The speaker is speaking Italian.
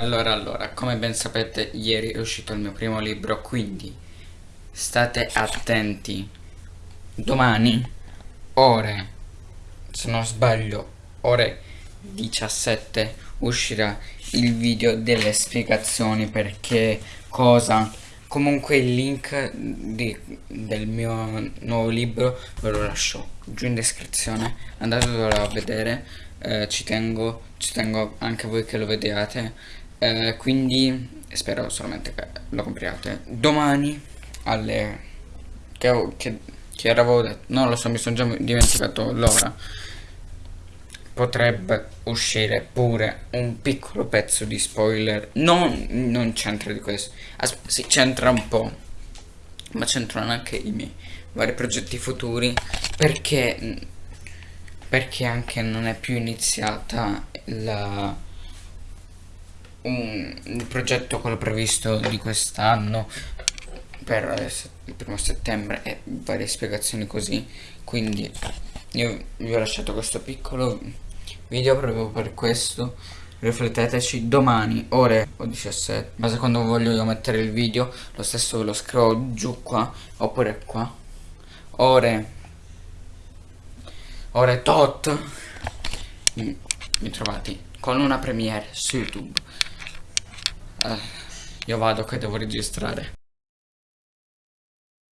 Allora, allora, come ben sapete, ieri è uscito il mio primo libro, quindi state attenti. Domani, ore, se non sbaglio, ore 17, uscirà il video delle spiegazioni perché cosa. Comunque il link di, del mio nuovo libro ve lo lascio giù in descrizione, andatelo a vedere, eh, ci tengo, ci tengo anche voi che lo vediate eh, quindi spero solamente che lo compriate. Domani alle che, che, che avevo detto non lo so mi sono già dimenticato l'ora. Potrebbe uscire pure un piccolo pezzo di spoiler. Non, non c'entra di questo. As si c'entra un po' ma c'entrano anche i miei vari progetti futuri perché perché anche non è più iniziata la un, il progetto quello previsto di quest'anno per il primo settembre e varie spiegazioni così. Quindi io vi ho lasciato questo piccolo video proprio per questo. Rifletteteci domani ore 17 ma se quando voglio io mettere il video lo stesso ve lo scrivo giù qua oppure qua. Ore ore tot. Mi trovate con una premiere su youtube io vado che devo registrare.